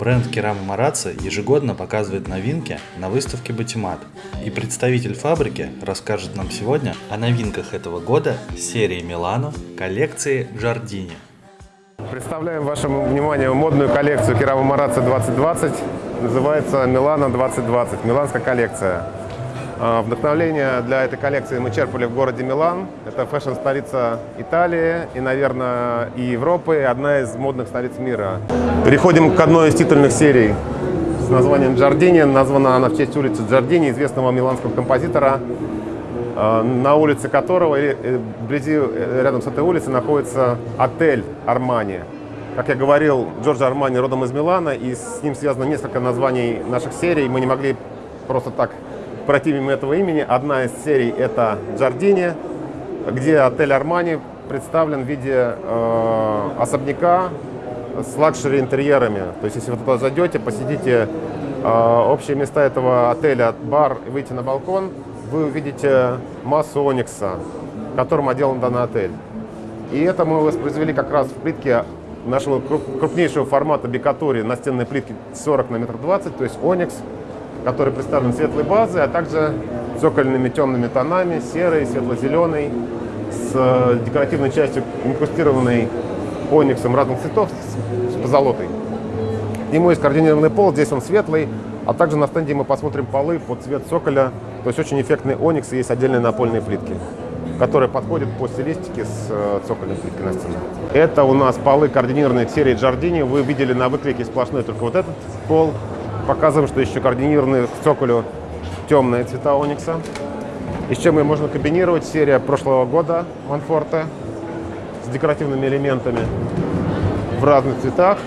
Бренд Керама Марацци ежегодно показывает новинки на выставке Батимат. И представитель фабрики расскажет нам сегодня о новинках этого года серии Милано коллекции Джардини. Представляем вашему вниманию модную коллекцию Керама Марацци 2020. Называется Милано 2020, миланская коллекция. А, вдохновление для этой коллекции мы черпали в городе Милан. Это фэшн-столица Италии и, наверное, и Европы, и одна из модных столиц мира. Переходим к одной из титульных серий с названием «Джардини». Названа она в честь улицы Джардини, известного миланского композитора, а, на улице которого, э, вблизи, э, рядом с этой улицей, находится отель «Армани». Как я говорил, Джорджо Армани родом из Милана, и с ним связано несколько названий наших серий. Мы не могли просто так пройти мимо этого имени. Одна из серий – это Джардини, где отель Армани представлен в виде э, особняка с лакшери-интерьерами. То есть, если вы туда зайдете, посетите э, общие места этого отеля, бар, выйти на балкон, вы увидите массу оникса, которым отделан данный отель. И это мы воспроизвели как раз в плитке нашего крупнейшего формата бикатори настенной плитки 40 на метр 20, то есть оникс – который представлен светлой базой, а также цокольными темными тонами, серый, светло-зеленый, с э, декоративной частью инкрустированной ониксом разных цветов с позолотой. Ему есть координированный пол, здесь он светлый, а также на стенде мы посмотрим полы под цвет цоколя, то есть очень эффектный оникс и есть отдельные напольные плитки которые подходят по стилистике с э, цокольной плиткой на стене. Это у нас полы координированные серии Giardini. Вы видели на выклейке сплошной только вот этот пол. Показываем, что еще координированные к цоколю темные цвета оникса. И с чем ее можно комбинировать? Серия прошлого года Манфорте с декоративными элементами в разных цветах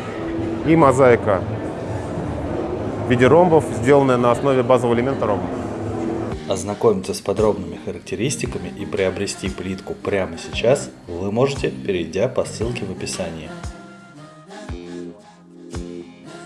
и мозаика в виде ромбов, сделанная на основе базового элемента ромба. Ознакомиться с подробными характеристиками и приобрести плитку прямо сейчас вы можете, перейдя по ссылке в описании.